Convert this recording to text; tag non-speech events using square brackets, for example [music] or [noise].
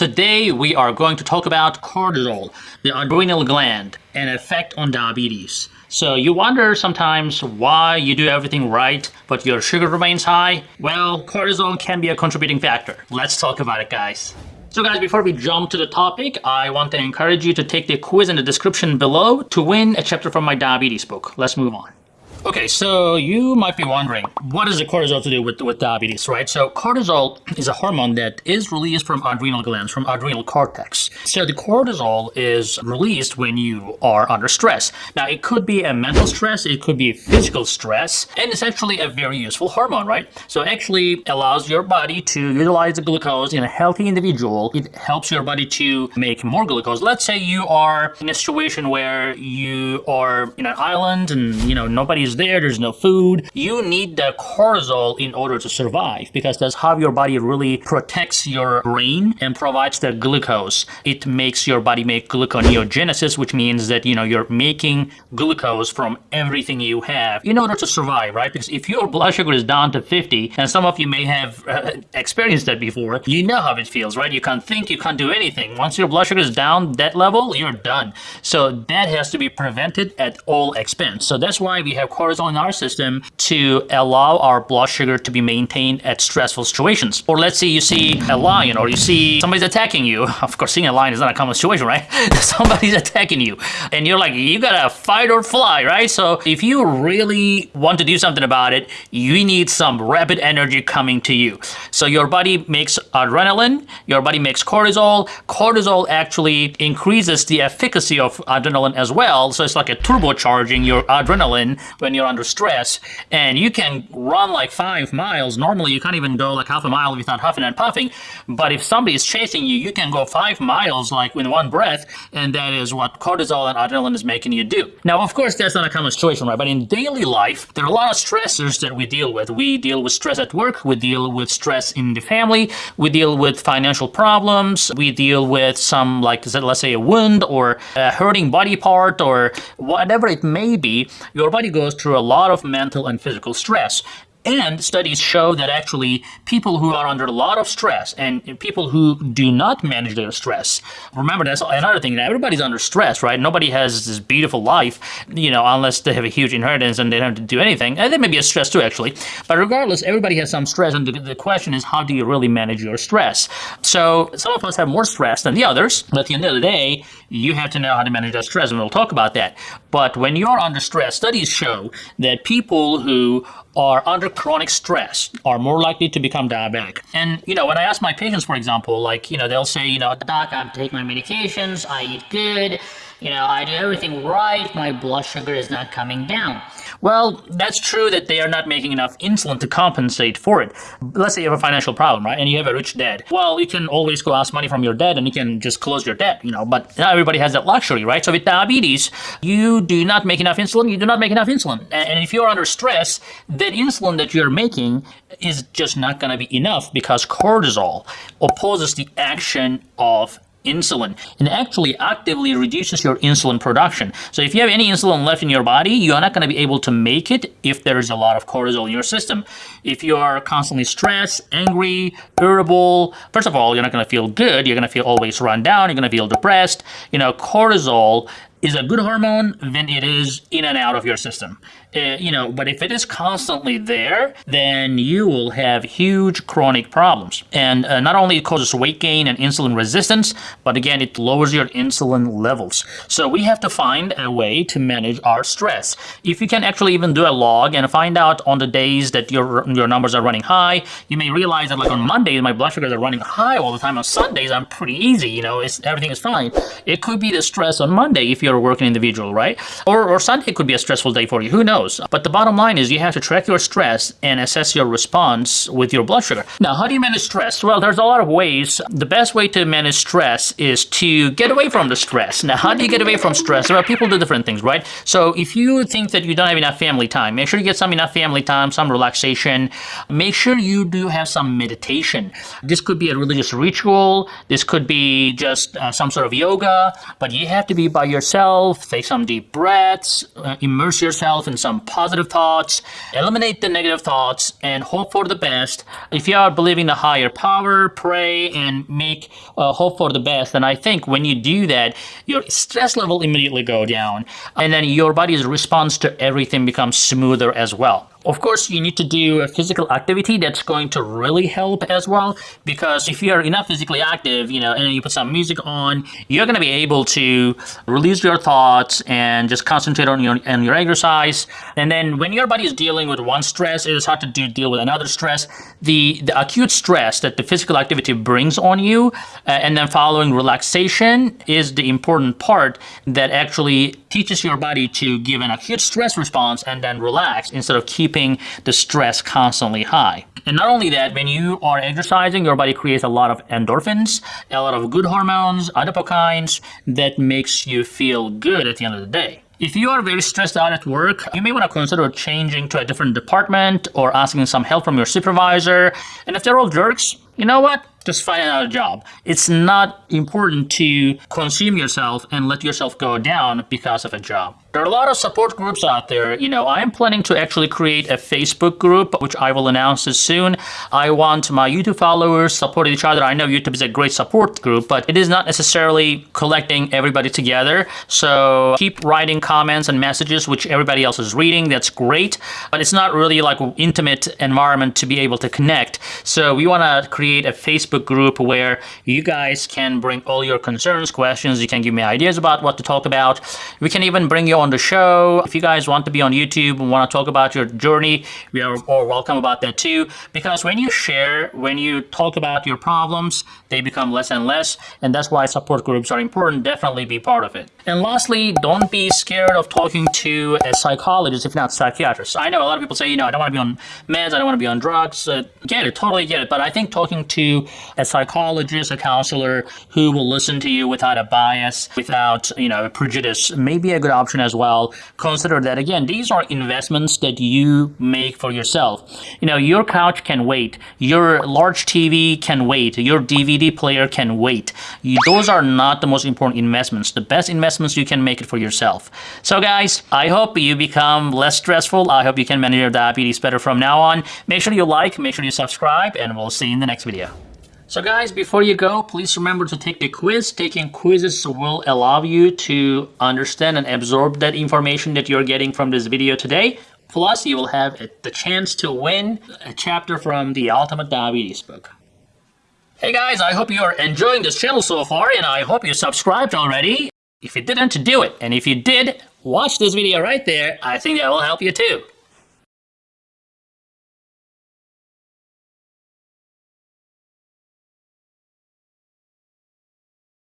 Today we are going to talk about cortisol, the adrenal gland, and effect on diabetes. So you wonder sometimes why you do everything right, but your sugar remains high? Well, cortisol can be a contributing factor. Let's talk about it, guys. So guys, before we jump to the topic, I want to encourage you to take the quiz in the description below to win a chapter from my diabetes book. Let's move on. Okay, so you might be wondering, what does the cortisol to do with, with diabetes, right? So cortisol is a hormone that is released from adrenal glands, from adrenal cortex. So the cortisol is released when you are under stress. Now, it could be a mental stress, it could be physical stress, and it's actually a very useful hormone, right? So it actually allows your body to utilize the glucose in a healthy individual. It helps your body to make more glucose. Let's say you are in a situation where you are in an island and, you know, nobody's is there, there's no food. You need the cortisol in order to survive because that's how your body really protects your brain and provides the glucose. It makes your body make gluconeogenesis, which means that, you know, you're making glucose from everything you have in order to survive, right? Because if your blood sugar is down to 50, and some of you may have uh, experienced that before, you know how it feels, right? You can't think, you can't do anything. Once your blood sugar is down that level, you're done. So that has to be prevented at all expense. So that's why we have cortisol in our system to allow our blood sugar to be maintained at stressful situations. Or let's say you see a lion or you see somebody's attacking you. [laughs] Of course, seeing a lion is not a common situation, right? [laughs] somebody's attacking you and you're like, you gotta fight or fly, right? So if you really want to do something about it, you need some rapid energy coming to you. So your body makes adrenaline, your body makes cortisol. Cortisol actually increases the efficacy of adrenaline as well. So it's like a turbocharging your adrenaline when when you're under stress and you can run like five miles. Normally you can't even go like half a mile without huffing and puffing. But if somebody is chasing you, you can go five miles like in one breath. And that is what cortisol and adrenaline is making you do. Now, of course, that's not a common situation, right? But in daily life, there are a lot of stressors that we deal with. We deal with stress at work. We deal with stress in the family. We deal with financial problems. We deal with some like, let's say a wound or a hurting body part or whatever it may be. Your body goes through a lot of mental and physical stress. And studies show that actually people who are under a lot of stress and people who do not manage their stress, remember that's another thing, everybody's under stress, right? Nobody has this beautiful life, you know, unless they have a huge inheritance and they don't have to do anything. And that may be a stress too, actually. But regardless, everybody has some stress. And the, the question is, how do you really manage your stress? So some of us have more stress than the others. But at the end of the day, you have to know how to manage that stress. And we'll talk about that. But when you're under stress, studies show that people who are under chronic stress are more likely to become diabetic. And, you know, when I ask my patients, for example, like, you know, they'll say, you know, doc, I take my medications, I eat good, you know, I do everything right, my blood sugar is not coming down. Well, that's true that they are not making enough insulin to compensate for it. Let's say you have a financial problem, right? And you have a rich dad. Well, you can always go ask money from your dad and you can just close your debt, you know, but not everybody has that luxury, right? So with diabetes, you do not make enough insulin, you do not make enough insulin. And if you're under stress, that insulin that you're making is just not going to be enough because cortisol opposes the action of insulin and actually actively reduces your insulin production. So if you have any insulin left in your body, you're not going to be able to make it if there is a lot of cortisol in your system. If you are constantly stressed, angry, irritable, first of all, you're not going to feel good. You're going to feel always run down. You're going to feel depressed. You know, cortisol is a good hormone when it is in and out of your system. Uh, you know, but if it is constantly there, then you will have huge chronic problems. And uh, not only it causes weight gain and insulin resistance, but again, it lowers your insulin levels. So we have to find a way to manage our stress. If you can actually even do a log and find out on the days that your your numbers are running high, you may realize that like on Mondays, my blood sugars are running high all the time. On Sundays, I'm pretty easy, you know, it's, everything is fine. It could be the stress on Monday if you're working individual, right? Or, or Sunday could be a stressful day for you, who knows? knows. But the bottom line is you have to track your stress and assess your response with your blood sugar. Now, how do you manage stress? Well, there's a lot of ways. The best way to manage stress is to get away from the stress. Now, how do you get away from stress? Well, people do different things, right? So if you think that you don't have enough family time, make sure you get some enough family time, some relaxation. Make sure you do have some meditation. This could be a religious ritual. This could be just uh, some sort of yoga, but you have to be by yourself yourself, take some deep breaths, uh, immerse yourself in some positive thoughts, eliminate the negative thoughts, and hope for the best. If you are believing the higher power, pray and make uh, hope for the best, And I think when you do that, your stress level immediately go down, and then your body's response to everything becomes smoother as well. Of course, you need to do a physical activity that's going to really help as well. Because if you're enough physically active, you know, and you put some music on, you're going to be able to release your thoughts and just concentrate on your on your exercise. And then when your body is dealing with one stress, it is hard to do, deal with another stress. The the acute stress that the physical activity brings on you, uh, and then following relaxation is the important part that actually teaches your body to give an acute stress response and then relax instead of keep keeping the stress constantly high. And not only that, when you are exercising, your body creates a lot of endorphins, a lot of good hormones, adipokines, that makes you feel good at the end of the day. If you are very stressed out at work, you may want to consider changing to a different department or asking some help from your supervisor. And if they're all jerks, you know what? Just find another job. It's not important to consume yourself and let yourself go down because of a job. There are a lot of support groups out there. You know, I'm planning to actually create a Facebook group, which I will announce soon. I want my YouTube followers supporting each other. I know YouTube is a great support group, but it is not necessarily collecting everybody together. So keep writing comments and messages, which everybody else is reading. That's great, but it's not really like an intimate environment to be able to connect. So we want to create a Facebook group where you guys can bring all your concerns, questions. You can give me ideas about what to talk about. We can even bring you on the show. If you guys want to be on YouTube and want to talk about your journey, we are all welcome about that too. Because when you share, when you talk about your problems, they become less and less. And that's why support groups are important. Definitely be part of it. And lastly, don't be scared of talking to a psychologist, if not psychiatrist. I know a lot of people say, you know, I don't want to be on meds, I don't want to be on drugs. Uh, get it, totally get it. But I think talking to a psychologist, a counselor who will listen to you without a bias, without, you know, prejudice may be a good option as as well, consider that again, these are investments that you make for yourself. You know, your couch can wait, your large TV can wait, your DVD player can wait. You, those are not the most important investments. The best investments you can make it for yourself. So guys, I hope you become less stressful. I hope you can manage your diabetes better from now on. Make sure you like, make sure you subscribe, and we'll see you in the next video. So guys, before you go, please remember to take the quiz. Taking quizzes will allow you to understand and absorb that information that you're getting from this video today. Plus, you will have the chance to win a chapter from the Ultimate Diabetes book. Hey guys, I hope you are enjoying this channel so far, and I hope you subscribed already. If you didn't, do it. And if you did, watch this video right there. I think that will help you too.